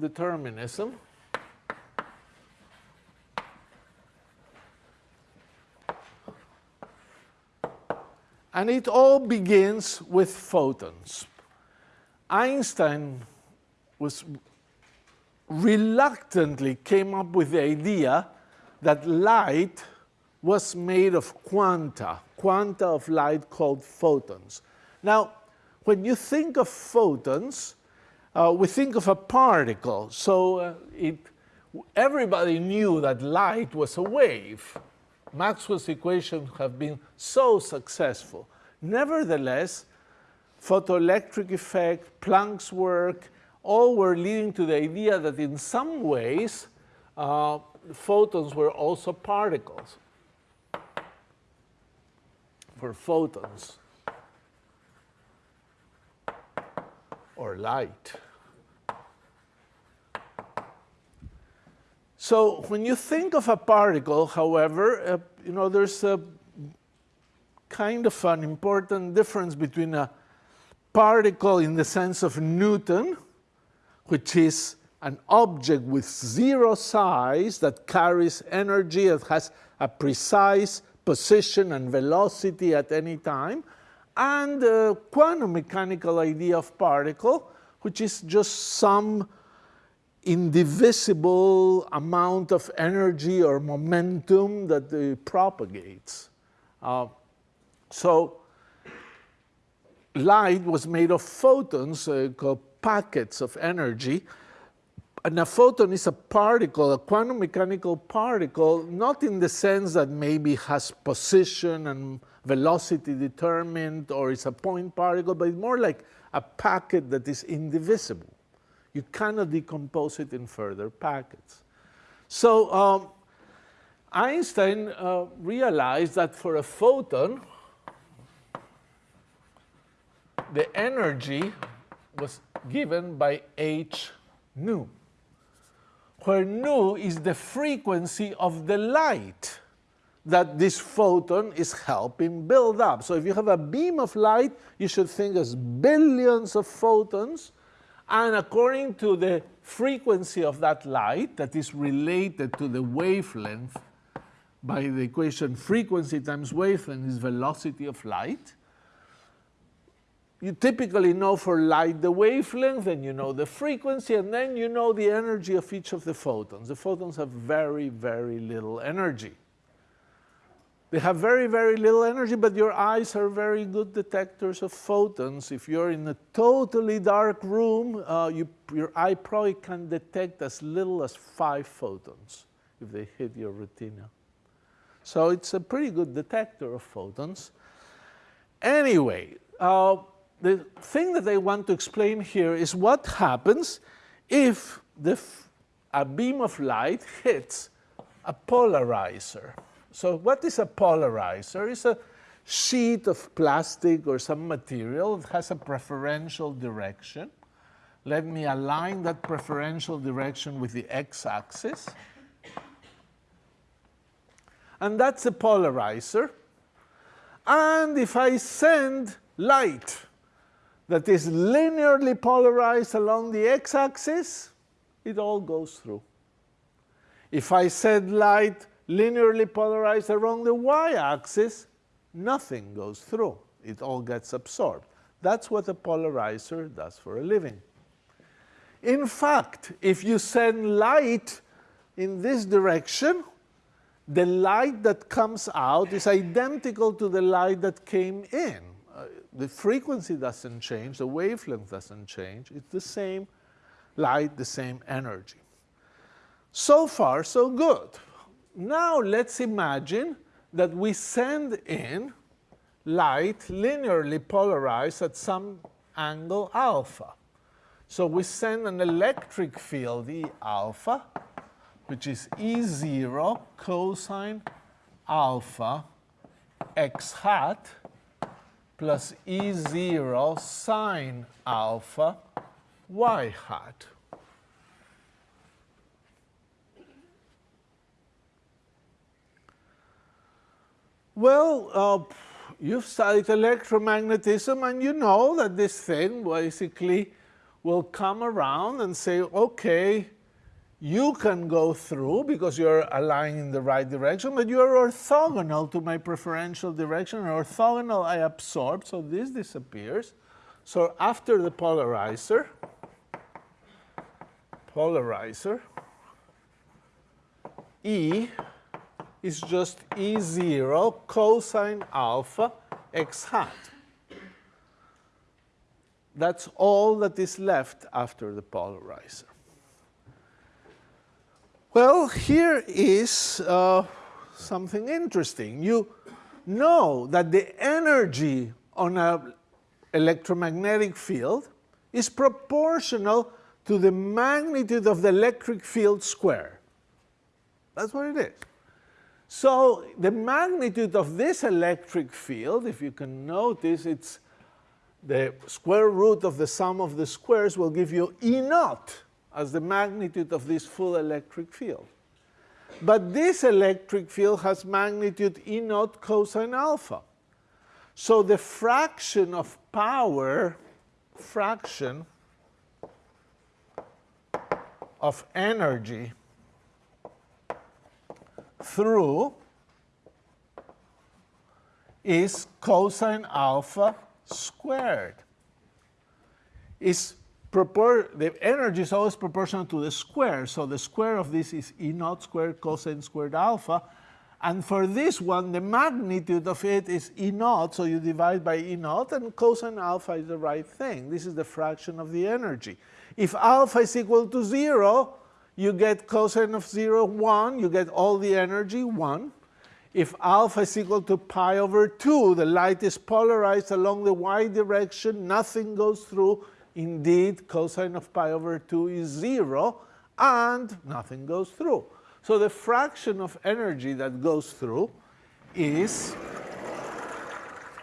determinism. And it all begins with photons. Einstein was reluctantly came up with the idea that light was made of quanta, quanta of light called photons. Now, when you think of photons, uh, we think of a particle. So uh, it, everybody knew that light was a wave. Maxwell's equations have been so successful. Nevertheless, photoelectric effect, Planck's work, all were leading to the idea that in some ways, uh, photons were also particles for photons or light. So when you think of a particle, however, uh, you know, there's a kind of an important difference between a particle in the sense of Newton, which is an object with zero size that carries energy, that has a precise position and velocity at any time, and the quantum mechanical idea of particle, which is just some indivisible amount of energy or momentum that it propagates. Uh, so light was made of photons uh, called packets of energy. And a photon is a particle, a quantum mechanical particle, not in the sense that maybe has position and velocity determined or is a point particle, but it's more like a packet that is indivisible. You cannot decompose it in further packets. So um, Einstein uh, realized that for a photon, the energy was given by h nu, where nu is the frequency of the light that this photon is helping build up. So if you have a beam of light, you should think as billions of photons and according to the frequency of that light that is related to the wavelength by the equation frequency times wavelength is velocity of light. You typically know for light the wavelength, and you know the frequency, and then you know the energy of each of the photons. The photons have very, very little energy. They have very, very little energy, but your eyes are very good detectors of photons. If you're in a totally dark room, uh, you, your eye probably can detect as little as five photons if they hit your retina. So it's a pretty good detector of photons. Anyway, uh, the thing that I want to explain here is what happens if the, a beam of light hits a polarizer. So what is a polarizer? It's a sheet of plastic or some material that has a preferential direction. Let me align that preferential direction with the x-axis. And that's a polarizer. And if I send light that is linearly polarized along the x-axis, it all goes through. If I send light linearly polarized along the y-axis, nothing goes through. It all gets absorbed. That's what a polarizer does for a living. In fact, if you send light in this direction, the light that comes out is identical to the light that came in. Uh, the frequency doesn't change, the wavelength doesn't change. It's the same light, the same energy. So far, so good. Now let's imagine that we send in light linearly polarized at some angle alpha. So we send an electric field E alpha, which is E0 cosine alpha x hat plus E0 sine alpha y hat. Well, uh, you've studied electromagnetism and you know that this thing basically will come around and say, okay, you can go through because you're aligning in the right direction, but you're orthogonal to my preferential direction. Orthogonal I absorb, so this disappears. So after the polarizer, polarizer, E is just E0 cosine alpha x hat. That's all that is left after the polarizer. Well, here is uh, something interesting. You know that the energy on an electromagnetic field is proportional to the magnitude of the electric field square. That's what it is. So the magnitude of this electric field, if you can notice, it's the square root of the sum of the squares will give you E naught as the magnitude of this full electric field. But this electric field has magnitude E naught cosine alpha. So the fraction of power, fraction of energy through is cosine alpha squared. Is the energy is always proportional to the square. So the square of this is E naught squared cosine squared alpha. And for this one, the magnitude of it is E naught, so you divide by E naught, and cosine alpha is the right thing. This is the fraction of the energy. If alpha is equal to 0, you get cosine of 0, 1, you get all the energy, 1. If alpha is equal to pi over 2, the light is polarized along the y direction, nothing goes through, Indeed, cosine of pi over 2 is 0, and nothing goes through. So the fraction of energy that goes through is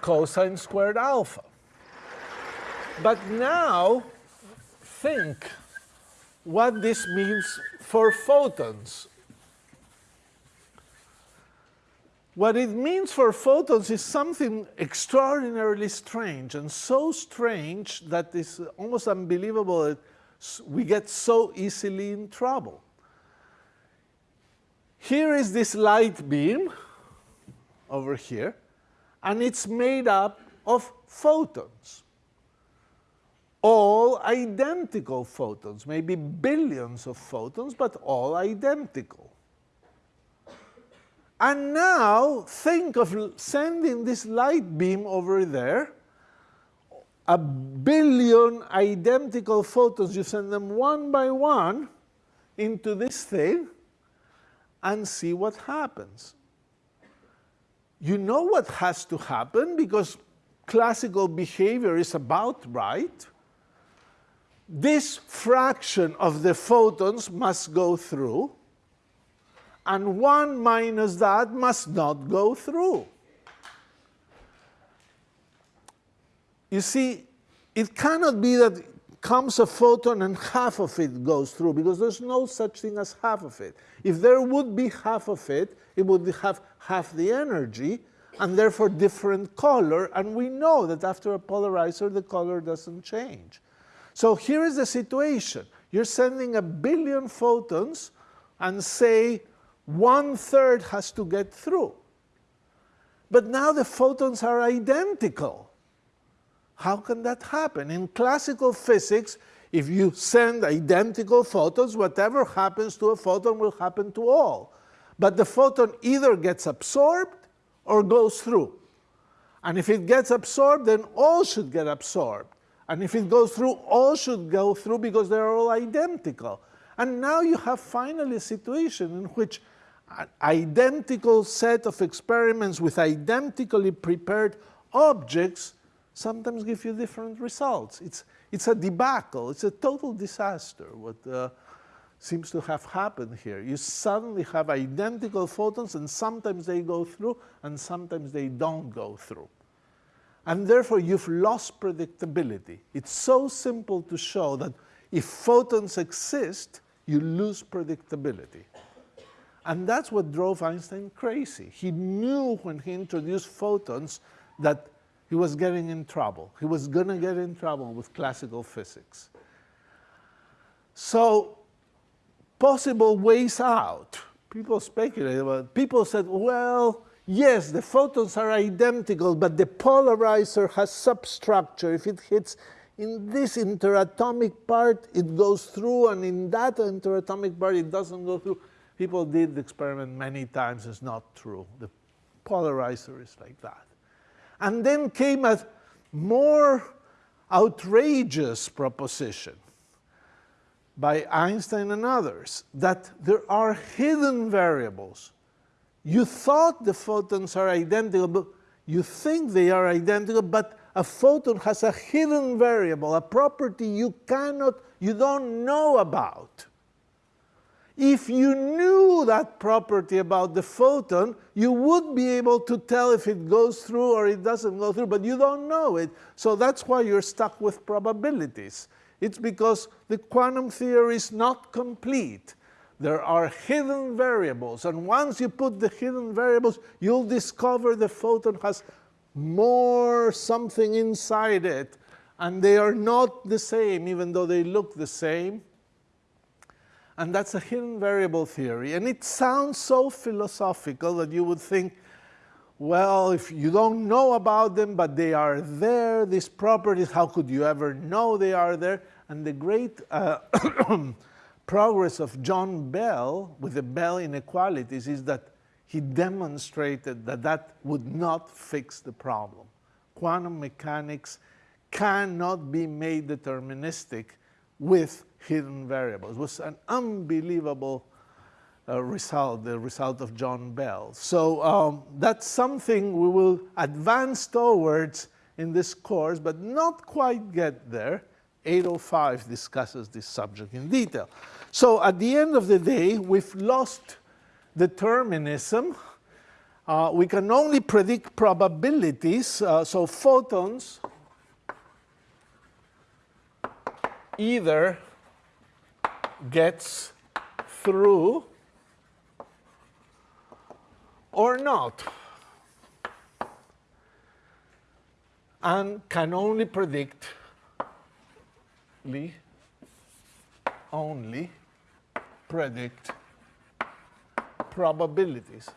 cosine squared alpha. But now, think what this means for photons. What it means for photons is something extraordinarily strange, and so strange that it's almost unbelievable that we get so easily in trouble. Here is this light beam over here, and it's made up of photons. All identical photons, maybe billions of photons, but all identical. And now think of sending this light beam over there, a billion identical photons, you send them one by one into this thing and see what happens. You know what has to happen because classical behavior is about right. This fraction of the photons must go through and 1 minus that must not go through. You see, it cannot be that comes a photon and half of it goes through, because there's no such thing as half of it. If there would be half of it, it would have half the energy, and therefore different color, and we know that after a polarizer, the color doesn't change. So here is the situation. You're sending a billion photons and say one third has to get through. But now the photons are identical. How can that happen? In classical physics, if you send identical photons, whatever happens to a photon will happen to all. But the photon either gets absorbed or goes through. And if it gets absorbed, then all should get absorbed. And if it goes through, all should go through because they're all identical. And now you have finally a situation in which an identical set of experiments with identically prepared objects sometimes give you different results. It's, it's a debacle. It's a total disaster what uh, seems to have happened here. You suddenly have identical photons and sometimes they go through and sometimes they don't go through. And therefore you've lost predictability. It's so simple to show that if photons exist, you lose predictability. And that's what drove Einstein crazy. He knew when he introduced photons that he was getting in trouble. He was going to get in trouble with classical physics. So possible ways out. People speculated about it. People said, well, yes, the photons are identical, but the polarizer has substructure. If it hits in this interatomic part, it goes through, and in that interatomic part, it doesn't go through. People did the experiment many times. It's not true. The polarizer is like that. And then came a more outrageous proposition by Einstein and others that there are hidden variables. You thought the photons are identical, but you think they are identical, but a photon has a hidden variable, a property you cannot, you don't know about. If you knew that property about the photon, you would be able to tell if it goes through or it doesn't go through, but you don't know it. So that's why you're stuck with probabilities. It's because the quantum theory is not complete. There are hidden variables, and once you put the hidden variables, you'll discover the photon has more something inside it, and they are not the same, even though they look the same. And that's a hidden variable theory. And it sounds so philosophical that you would think, well, if you don't know about them, but they are there, these properties, how could you ever know they are there? And the great uh, progress of John Bell with the Bell inequalities is that he demonstrated that that would not fix the problem. Quantum mechanics cannot be made deterministic with hidden variables. It was an unbelievable uh, result, the result of John Bell. So um, that's something we will advance towards in this course, but not quite get there. 805 discusses this subject in detail. So at the end of the day, we've lost determinism. Uh, we can only predict probabilities. Uh, so photons either gets through or not and can only predict only predict probabilities.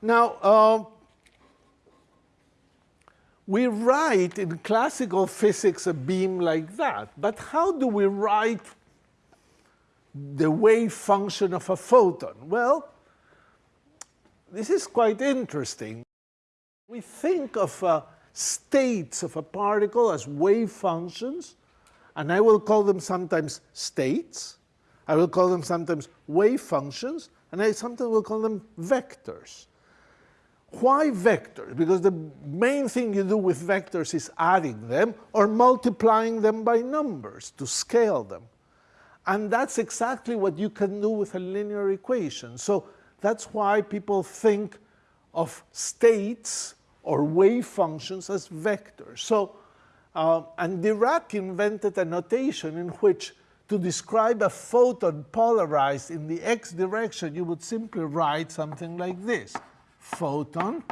Now, uh, we write in classical physics a beam like that, but how do we write the wave function of a photon? Well, this is quite interesting. We think of uh, states of a particle as wave functions, and I will call them sometimes states. I will call them sometimes wave functions, and I sometimes will call them vectors. Why vectors? Because the main thing you do with vectors is adding them or multiplying them by numbers to scale them. And that's exactly what you can do with a linear equation. So that's why people think of states or wave functions as vectors. So, uh, and Dirac invented a notation in which to describe a photon polarized in the x direction, you would simply write something like this photon,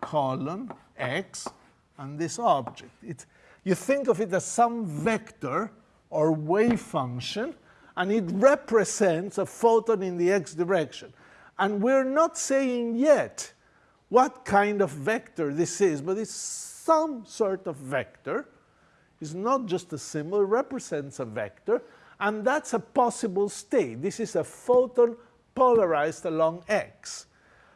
colon, x, and this object. It, you think of it as some vector or wave function, and it represents a photon in the x direction. And we're not saying yet what kind of vector this is, but it's some sort of vector. It's not just a symbol, it represents a vector, and that's a possible state. This is a photon polarized along x.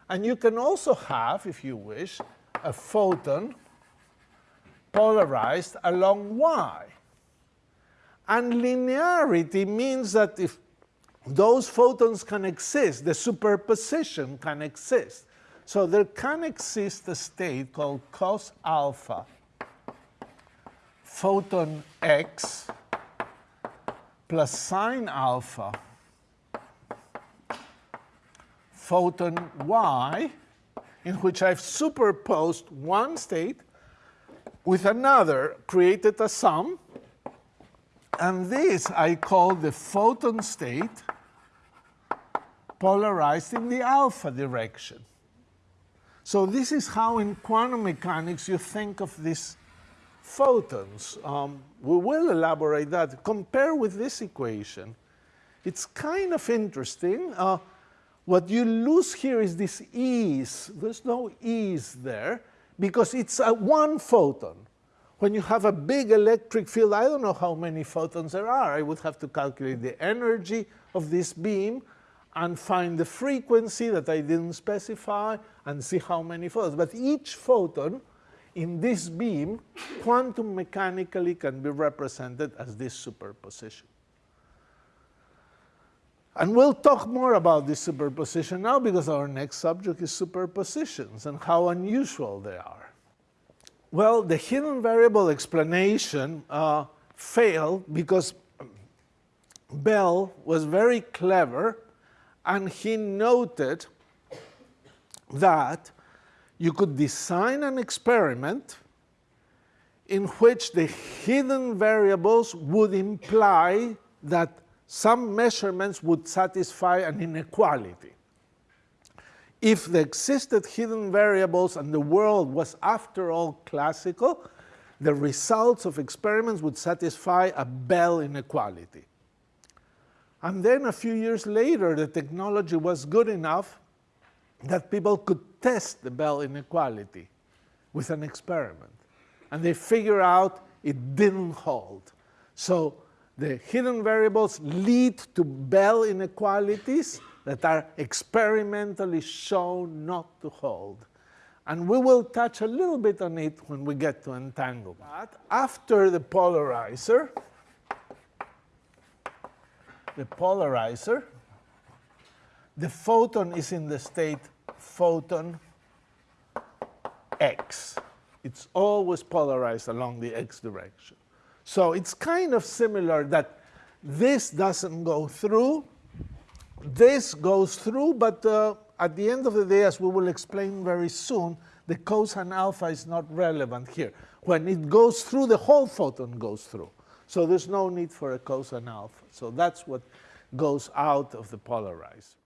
And you can also have, if you wish, a photon polarized along y. And linearity means that if those photons can exist, the superposition can exist. So there can exist a state called cos alpha photon x plus sine alpha photon y in which I've superposed one state with another, created a sum, and this I call the photon state polarized in the alpha direction. So this is how in quantum mechanics you think of these photons. Um, we will elaborate that. Compare with this equation. It's kind of interesting. Uh, what you lose here is this ease. There's no ease there because it's a one photon. When you have a big electric field, I don't know how many photons there are. I would have to calculate the energy of this beam and find the frequency that I didn't specify and see how many photons. But each photon in this beam, quantum mechanically can be represented as this superposition. And we'll talk more about this superposition now because our next subject is superpositions and how unusual they are. Well, the hidden variable explanation uh, failed because Bell was very clever and he noted that you could design an experiment in which the hidden variables would imply that some measurements would satisfy an inequality. If the existed hidden variables and the world was after all classical, the results of experiments would satisfy a Bell inequality. And then a few years later, the technology was good enough that people could test the Bell inequality with an experiment. And they figure out it didn't hold. So the hidden variables lead to Bell inequalities that are experimentally shown not to hold. And we will touch a little bit on it when we get to entanglement. After the polarizer, the polarizer, the photon is in the state photon x. It's always polarized along the x direction. So it's kind of similar that this doesn't go through, this goes through, but uh, at the end of the day, as we will explain very soon, the cosine alpha is not relevant here. When it goes through, the whole photon goes through. So there's no need for a cosine alpha. So that's what goes out of the polarizer.